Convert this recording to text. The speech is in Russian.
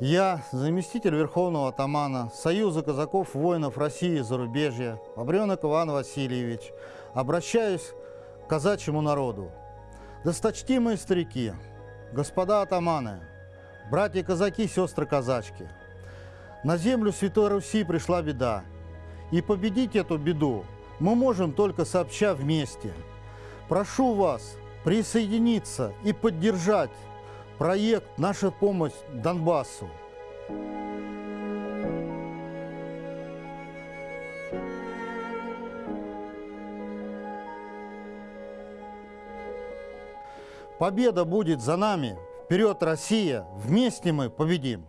Я, заместитель Верховного атамана Союза казаков воинов России и зарубежья, Обренок Иван Васильевич, обращаюсь к казачьему народу. Досточтимые старики, господа атаманы, братья-казаки, сестры-казачки, на землю Святой Руси пришла беда, и победить эту беду мы можем только сообща вместе. Прошу вас присоединиться и поддержать проект «Наша помощь Донбассу». Победа будет за нами. Вперед, Россия! Вместе мы победим!